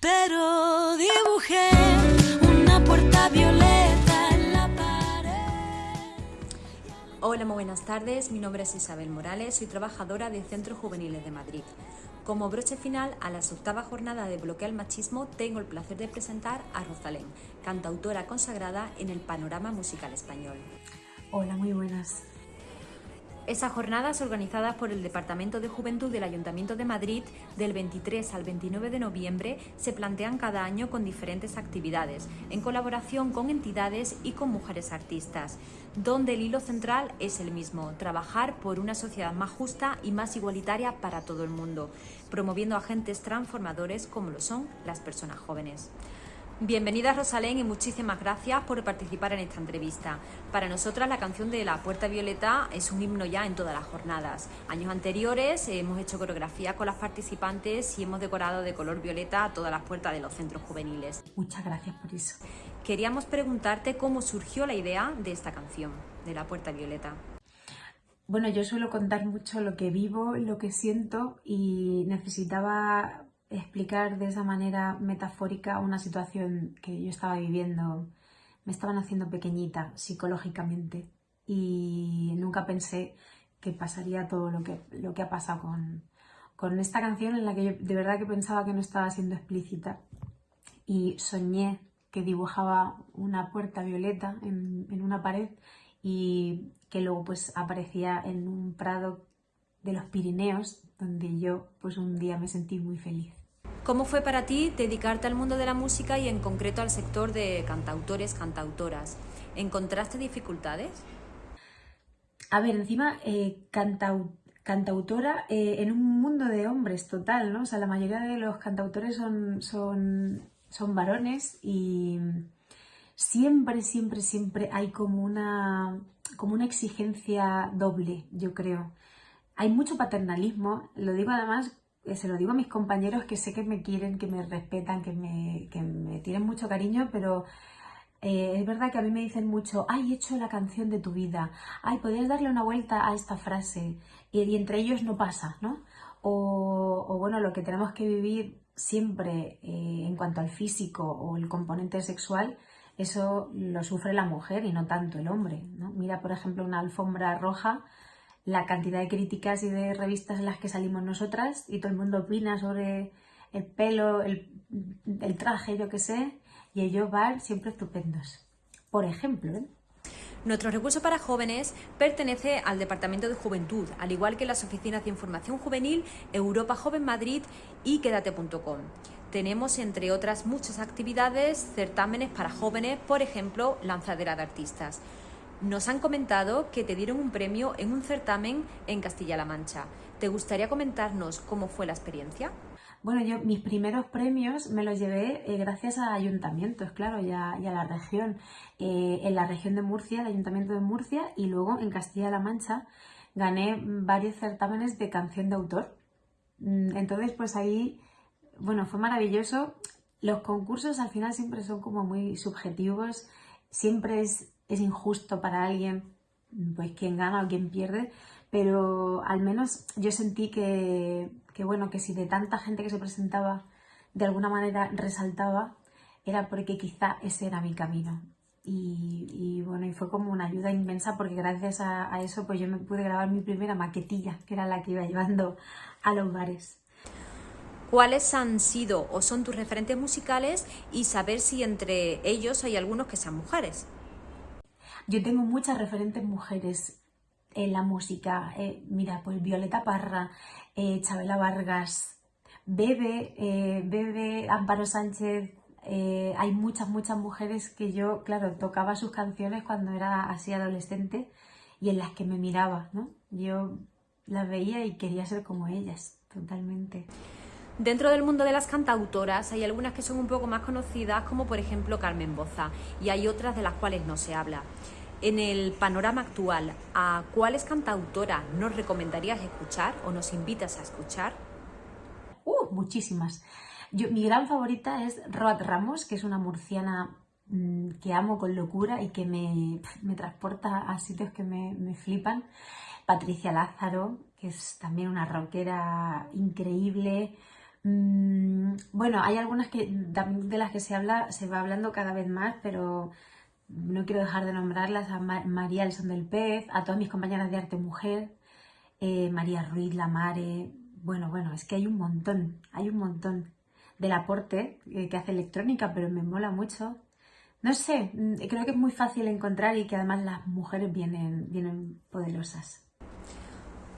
pero dibujé una puerta violeta en la pared. Hola, muy buenas tardes. Mi nombre es Isabel Morales, soy trabajadora de Centros Juveniles de Madrid. Como broche final a la octava jornada de Bloqueo al Machismo, tengo el placer de presentar a Rosalén, cantautora consagrada en el panorama musical español. Hola, muy buenas. Esas jornadas organizadas por el Departamento de Juventud del Ayuntamiento de Madrid del 23 al 29 de noviembre se plantean cada año con diferentes actividades, en colaboración con entidades y con mujeres artistas, donde el hilo central es el mismo, trabajar por una sociedad más justa y más igualitaria para todo el mundo, promoviendo agentes transformadores como lo son las personas jóvenes. Bienvenida Rosalén y muchísimas gracias por participar en esta entrevista. Para nosotras la canción de La Puerta Violeta es un himno ya en todas las jornadas. Años anteriores hemos hecho coreografía con las participantes y hemos decorado de color violeta todas las puertas de los centros juveniles. Muchas gracias por eso. Queríamos preguntarte cómo surgió la idea de esta canción, de La Puerta Violeta. Bueno, yo suelo contar mucho lo que vivo, lo que siento y necesitaba explicar de esa manera metafórica una situación que yo estaba viviendo. Me estaban haciendo pequeñita psicológicamente y nunca pensé que pasaría todo lo que, lo que ha pasado con, con esta canción en la que yo de verdad que pensaba que no estaba siendo explícita y soñé que dibujaba una puerta violeta en, en una pared y que luego pues aparecía en un prado de los Pirineos donde yo pues un día me sentí muy feliz. ¿Cómo fue para ti dedicarte al mundo de la música y en concreto al sector de cantautores, cantautoras? ¿Encontraste dificultades? A ver, encima, eh, cantautora eh, en un mundo de hombres total, ¿no? O sea, la mayoría de los cantautores son, son, son varones y siempre, siempre, siempre hay como una, como una exigencia doble, yo creo. Hay mucho paternalismo, lo digo además se lo digo a mis compañeros que sé que me quieren, que me respetan, que me, que me tienen mucho cariño, pero eh, es verdad que a mí me dicen mucho, ay, he hecho la canción de tu vida, ay, podrías darle una vuelta a esta frase, y, entre ellos no pasa, ¿no? O, bueno, lo que tenemos que vivir siempre eh, en cuanto al físico o el componente sexual, eso lo sufre la mujer y no tanto el hombre, ¿no? Mira, por ejemplo, una alfombra roja, la cantidad de críticas y de revistas en las que salimos nosotras y todo el mundo opina sobre el pelo, el, traje, yo qué sé, y ellos van siempre estupendos. Por ejemplo, ¿eh? Nuestro recurso para jóvenes pertenece al Departamento de Juventud, al igual que las oficinas de información juvenil Europa Joven Madrid y Quédate.com. Tenemos, entre otras muchas actividades, certámenes para jóvenes, por ejemplo, lanzadera de artistas. Nos han comentado que te dieron un premio en un certamen en Castilla-La Mancha. ¿Te gustaría comentarnos cómo fue la experiencia? Bueno, yo mis primeros premios me los llevé eh, gracias a ayuntamientos, claro, y a, la región. Eh, en la región de Murcia, el ayuntamiento de Murcia, y luego en Castilla-La Mancha gané varios certámenes de canción de autor. Mm, entonces, pues ahí, bueno, fue maravilloso. Los concursos al final siempre son como muy subjetivos, siempre es es injusto para alguien, pues quien gana o quien pierde, pero al menos yo sentí que, bueno, que si de tanta gente que se presentaba de alguna manera resaltaba, era porque quizá ese era mi camino. Y, bueno, y fue como una ayuda inmensa porque gracias a, a, eso pues yo me pude grabar mi primera maquetilla, que era la que iba llevando a los bares. ¿Cuáles han sido o son tus referentes musicales y saber si entre ellos hay algunos que sean mujeres? Yo tengo muchas referentes mujeres en la música. Eh, mira, pues Violeta Parra, eh, Chabela Vargas, Bebe, eh, Bebe, Amparo Sánchez. hay muchas, muchas mujeres que yo, claro, tocaba sus canciones cuando era así adolescente y en las que me miraba, ¿no? Yo las veía y quería ser como ellas, totalmente. Dentro del mundo de las cantautoras hay algunas que son un poco más conocidas, como por ejemplo Carmen Boza, y hay otras de las cuales no se habla. En el panorama actual, ¿a cuáles cantautoras nos recomendarías escuchar o nos invitas a escuchar? Uh, muchísimas. Yo, mi gran favorita es Roat Ramos, que es una murciana mm, que amo con locura y que me, transporta a sitios que me, me, flipan. Patricia Lázaro, que es también una rockera increíble. Mm, bueno, hay algunas que de las que se habla, se va hablando cada vez más, pero no quiero dejar de nombrarlas a María El Son del Pez, a todas mis compañeras de arte mujer, eh, María Ruiz, La Mare, bueno, bueno, es que hay un montón, hay un montón del aporte eh, que hace electrónica, pero me mola mucho. No sé, mm, creo que es muy fácil encontrar y que además las mujeres vienen, vienen poderosas.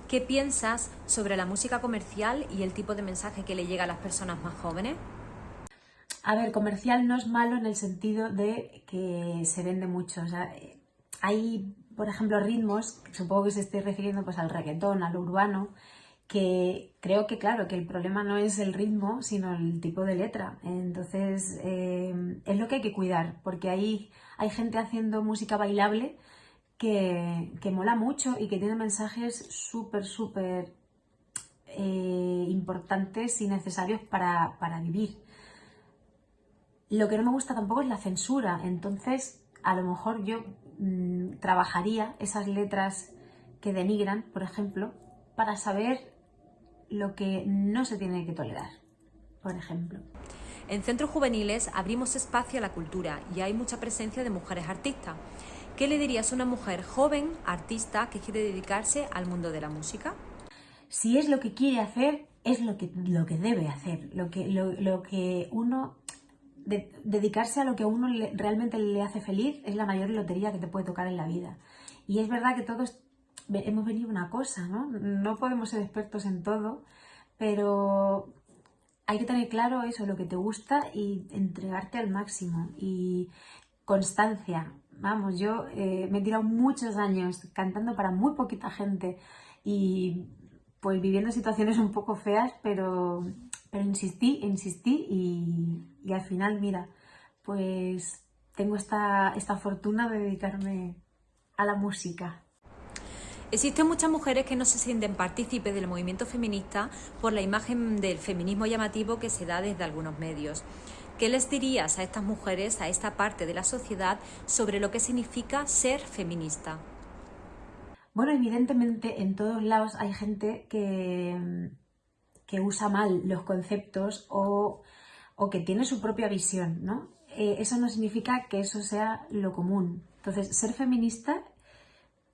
¿Qué piensas sobre la música comercial y el tipo de mensaje que le llega a las personas más jóvenes? A ver, comercial no es malo en el sentido de que se vende mucho. O sea, hay, por ejemplo, ritmos, supongo que se esté refiriendo pues al reggaetón, al urbano, que creo que, claro, que el problema no es el ritmo, sino el tipo de letra. Entonces, eh, es lo que hay que cuidar, porque ahí hay gente haciendo música bailable que, mola mucho y que tiene mensajes súper, súper eh, importantes y necesarios para, para vivir. Lo que no me gusta tampoco es la censura, entonces a lo mejor yo mm, trabajaría esas letras que denigran, por ejemplo, para saber lo que no se tiene que tolerar, por ejemplo. En centros juveniles abrimos espacio a la cultura y hay mucha presencia de mujeres artistas. ¿Qué le dirías a una mujer joven, artista, que quiere dedicarse al mundo de la música? Si es lo que quiere hacer, es lo que, lo que debe hacer, lo que, lo que uno dedicarse a lo que a uno realmente le hace feliz es la mayor lotería que te puede tocar en la vida. Y es verdad que todos hemos venido una cosa, ¿no? No podemos ser expertos en todo, pero hay que tener claro eso, lo que te gusta y entregarte al máximo. Y constancia. Vamos, yo eh, me he tirado muchos años cantando para muy poquita gente y pues viviendo situaciones un poco feas, pero pero insistí, insistí y, al final, mira, pues tengo esta, esta fortuna de dedicarme a la música. Existen muchas mujeres que no se sienten partícipes del movimiento feminista por la imagen del feminismo llamativo que se da desde algunos medios. ¿Qué les dirías a estas mujeres, a esta parte de la sociedad, sobre lo que significa ser feminista? Bueno, evidentemente en todos lados hay gente que, que usa mal los conceptos o, que tiene su propia visión, ¿no? Eh, eso no significa que eso sea lo común. Entonces, ser feminista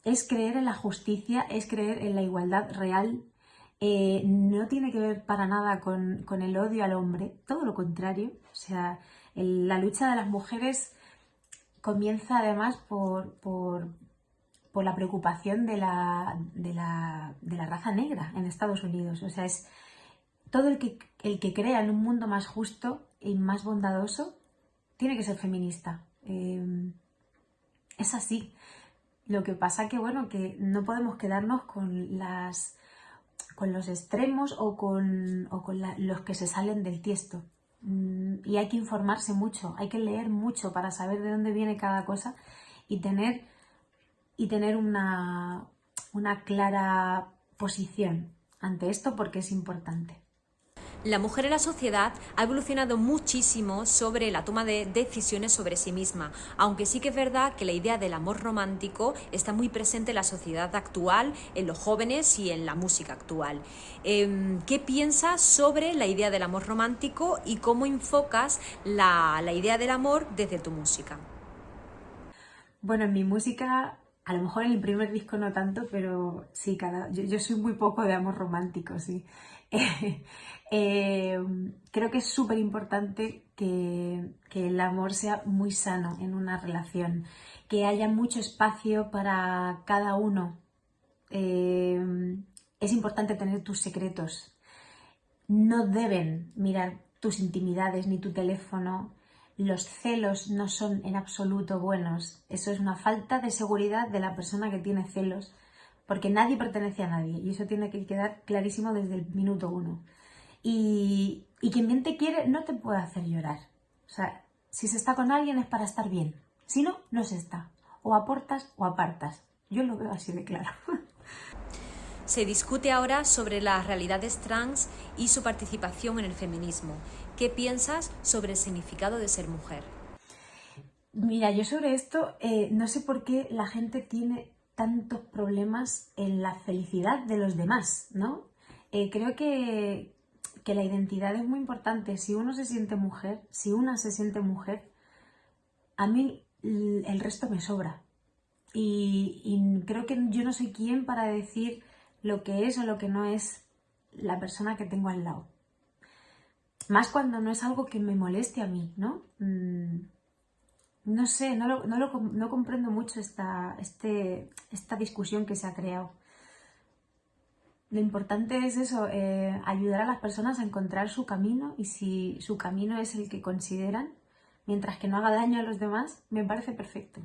es creer en la justicia, es creer en la igualdad real, eh, no tiene que ver para nada con, el odio al hombre, todo lo contrario. O sea, la lucha de las mujeres comienza además por, por, la preocupación de la, de la, de la raza negra en Estados Unidos. O sea, es todo el que, el que crea en un mundo más justo y más bondadoso tiene que ser feminista. Em, es así. Lo que pasa que, bueno, que no podemos quedarnos con las con los extremos o con, los que se salen del tiesto. Mm, y hay que informarse mucho, hay que leer mucho para saber de dónde viene cada cosa y tener, y tener una, una clara posición ante esto porque es importante. La mujer en la sociedad ha evolucionado muchísimo sobre la toma de decisiones sobre sí misma, aunque sí que es verdad que la idea del amor romántico está muy presente en la sociedad actual, en los jóvenes y en la música actual. Em, ¿Qué piensas sobre la idea del amor romántico y cómo enfocas la, idea del amor desde tu música? Bueno, en mi música a lo mejor en el primer disco no tanto, pero sí, cada, yo, yo soy muy poco de amor romántico, sí. Eh, creo que es súper importante que, el amor sea muy sano en una relación, que haya mucho espacio para cada uno. Eh, es importante tener tus secretos. No deben mirar tus intimidades ni tu teléfono. Los celos no son en absoluto buenos. Eso es una falta de seguridad de la persona que tiene celos porque nadie pertenece a nadie y eso tiene que quedar clarísimo desde el minuto uno. Y, quien bien te quiere no te puede hacer llorar. O sea, si se está con alguien es para estar bien. Si no, no se está. O aportas o apartas. Yo lo veo así de claro. Se discute ahora sobre las realidades trans y su participación en el feminismo. ¿Qué piensas sobre el significado de ser mujer? Mira, yo sobre esto eh, no sé por qué la gente tiene tantos problemas en la felicidad de los demás, ¿no? Eh, creo que, que la identidad es muy importante. Si uno se siente mujer, si una se siente mujer, a mí el resto me sobra. Y, creo que yo no soy quien para decir lo que es o lo que no es la persona que tengo al lado. Más cuando no es algo que me moleste a mí, ¿no? Mm, no sé, no, lo, no, lo, no comprendo mucho esta, este, esta discusión que se ha creado. Lo importante es eso, eh, ayudar a las personas a encontrar su camino y si su camino es el que consideran, mientras que no haga daño a los demás, me parece perfecto.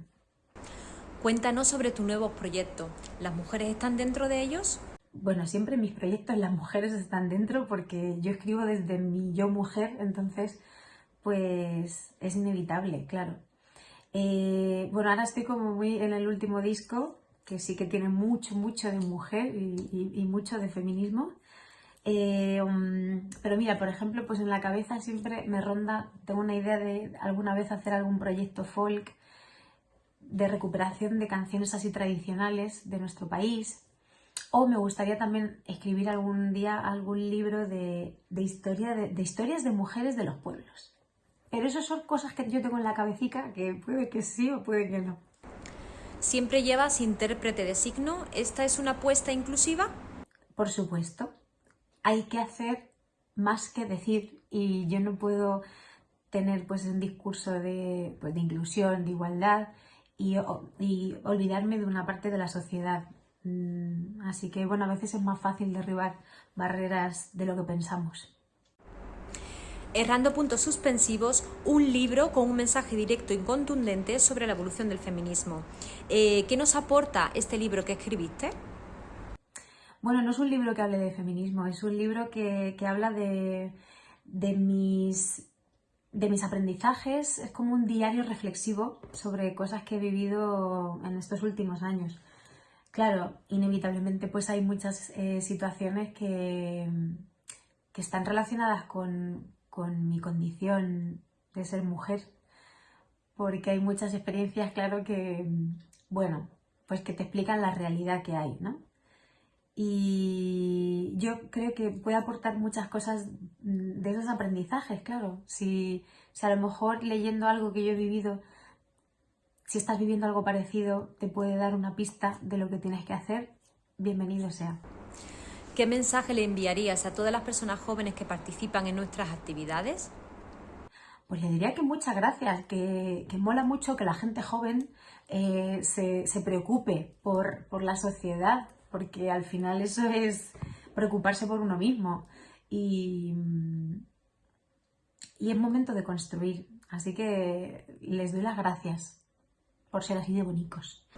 Cuéntanos sobre tu nuevo proyecto. ¿Las mujeres están dentro de ellos? Bueno, siempre en mis proyectos las mujeres están dentro porque yo escribo desde mi yo mujer, entonces pues es inevitable, claro. Eh, bueno, ahora estoy como muy en el último disco, que sí que tiene mucho, mucho de mujer y, mucho de feminismo. Eh, um, pero mira, por ejemplo, pues en la cabeza siempre me ronda, tengo una idea de alguna vez hacer algún proyecto folk de recuperación de canciones así tradicionales de nuestro país. O me gustaría también escribir algún día algún libro de, historia, de historias de mujeres de los pueblos. Pero eso son cosas que yo tengo en la cabecita que puede que sí o puede que no. ¿Siempre llevas intérprete de signo? ¿Esta es una apuesta inclusiva? Por supuesto. Hay que hacer más que decir y yo no puedo tener pues un discurso de, pues, de inclusión, de igualdad y, y, olvidarme de una parte de la sociedad. Mm, así que bueno, a veces es más fácil derribar barreras de lo que pensamos. Errando puntos suspensivos, un libro con un mensaje directo y contundente sobre la evolución del feminismo. Eh, ¿Qué nos aporta este libro que escribiste? Bueno, no es un libro que hable de feminismo, es un libro que, habla de, mis, de mis aprendizajes, es como un diario reflexivo sobre cosas que he vivido en estos últimos años. Claro, inevitablemente pues hay muchas eh, situaciones que, que están relacionadas con, con mi condición de ser mujer, porque hay muchas experiencias, claro, que, bueno, pues que te explican la realidad que hay, ¿no? Y yo creo que puede aportar muchas cosas de esos aprendizajes, claro. Si, si a lo mejor leyendo algo que yo he vivido, si estás viviendo algo parecido, te puede dar una pista de lo que tienes que hacer, bienvenido sea. ¿Qué mensaje le enviarías a todas las personas jóvenes que participan en nuestras actividades? Pues le diría que muchas gracias, que, mola mucho que la gente joven eh, se, preocupe por, por, la sociedad, porque al final eso es preocuparse por uno mismo. Y, y es momento de construir. Así que les doy las gracias por ser así de bonitos.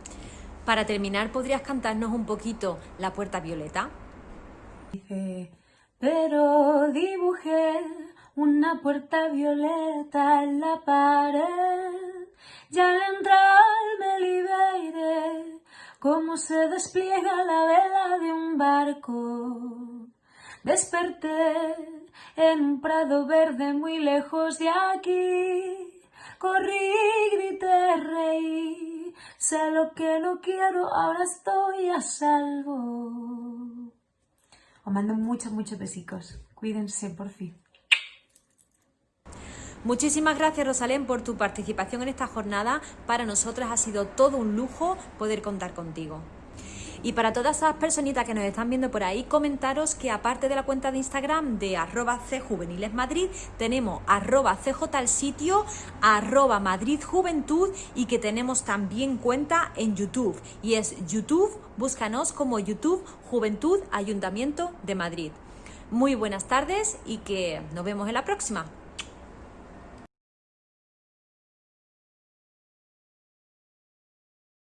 Para terminar, ¿podrías cantarnos un poquito La Puerta Violeta? Pero dibujé una puerta violeta en la pared y al entrar me liberé como se despliega la vela de un barco. Desperté en un prado verde muy lejos de aquí. Corrí, grité, reí. Sé lo que no quiero, ahora estoy a salvo. Os mando muchos, muchos besicos. Cuídense, por fin. Muchísimas gracias Rosalén por tu participación en esta jornada. Para nosotras ha sido todo un lujo poder contar contigo. Y para todas esas personitas que nos están viendo por ahí, comentaros que aparte de la cuenta de Instagram de arroba cjuvenilesmadrid, tenemos arroba sitio, arroba Madrid Juventud y que tenemos también cuenta en YouTube. Y es YouTube, búscanos como YouTube Juventud Ayuntamiento de Madrid. Muy buenas tardes y que nos vemos en la próxima.